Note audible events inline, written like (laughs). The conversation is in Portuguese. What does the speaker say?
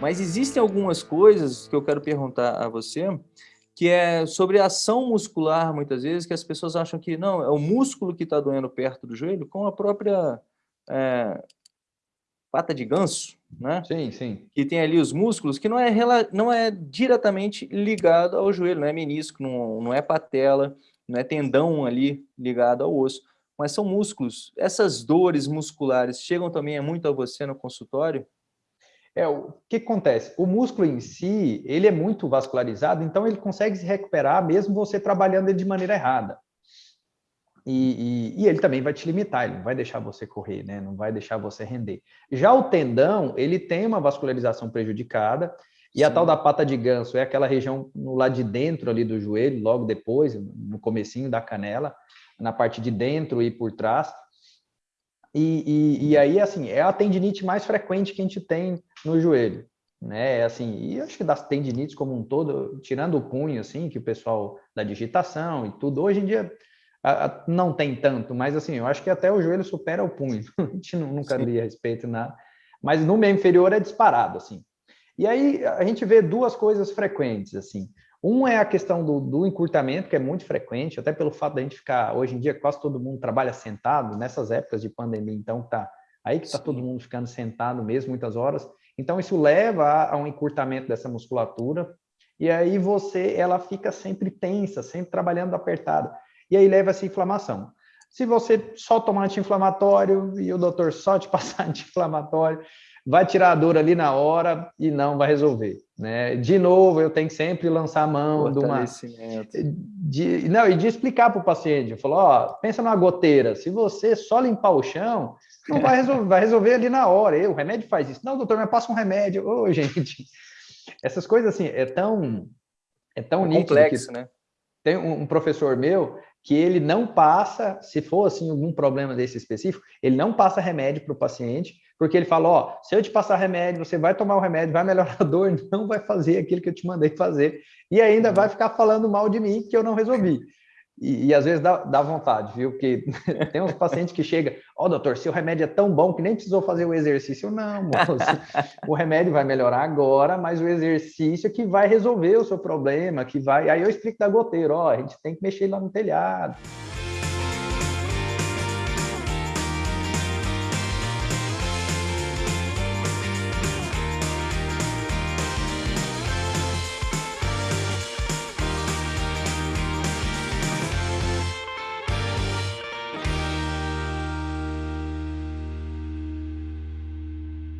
Mas existem algumas coisas que eu quero perguntar a você, que é sobre a ação muscular, muitas vezes, que as pessoas acham que não, é o músculo que está doendo perto do joelho, com a própria é, pata de ganso, né? Sim, sim. Que tem ali os músculos, que não é, não é diretamente ligado ao joelho, não é menisco, não, não é patela, não é tendão ali ligado ao osso, mas são músculos. Essas dores musculares chegam também muito a você no consultório? É, o que acontece? O músculo em si, ele é muito vascularizado, então ele consegue se recuperar mesmo você trabalhando ele de maneira errada. E, e, e, ele também vai te limitar, ele não vai deixar você correr, né? não vai deixar você render. Já o tendão, ele tem uma vascularização prejudicada, e Sim. a tal da pata de ganso é aquela região no lado de dentro ali do joelho, logo depois, no comecinho da canela, na parte de dentro e por trás. E, e, e aí, assim, é a tendinite mais frequente que a gente tem no joelho, né? É assim, e acho que das tendinites como um todo, tirando o punho, assim, que o pessoal da digitação e tudo, hoje em dia não tem tanto, mas assim, eu acho que até o joelho supera o punho. (laughs) A gente nunca Sim. li a respeito nada. Mas no meio inferior é disparado, assim. E aí a gente vê duas coisas frequentes, assim. Um é a questão do, do, encurtamento, que é muito frequente, até pelo fato da gente ficar, hoje em dia, quase todo mundo trabalha sentado, nessas épocas de pandemia, então tá aí que está todo mundo ficando sentado mesmo, muitas horas. Então isso leva a, a um encurtamento dessa musculatura, e aí você, ela fica sempre tensa, sempre trabalhando apertada e aí leva essa inflamação. Se você só tomar anti-inflamatório e o doutor só te (laughs) passar anti-inflamatório, vai tirar a dor ali na hora e não vai resolver. Né? De novo, eu tenho que sempre lançar a mão de uma... De, não, e de explicar para o paciente, falou, ó, pensa numa goteira, se você só limpar o chão, não vai resolver, (laughs) vai resolver ali na hora, e o remédio faz isso. Não, doutor, mas passa um remédio. Ô, oh, (laughs) gente, essas coisas assim, é tão... É tão é complexo, que... né? Tem um professor meu que ele não passa, se for assim algum problema desse específico, ele não passa remédio para o paciente, porque ele fala, ó, se eu te passar remédio, você vai tomar o remédio, vai melhorar a dor, (laughs) não vai fazer aquilo que eu te mandei fazer, e ainda vai ficar falando mal de mim que eu não resolvi. E, e às vezes dá, dá, vontade, viu? Porque (laughs) tem uns pacientes que chegam, ó, oh, doutor, seu remédio é tão bom que nem precisou fazer o exercício. Não, moço, (laughs) o remédio vai melhorar agora, mas o exercício é que vai resolver o seu problema, que vai... Aí eu explico da goteira, ó, a gente tem que mexer lá no telhado.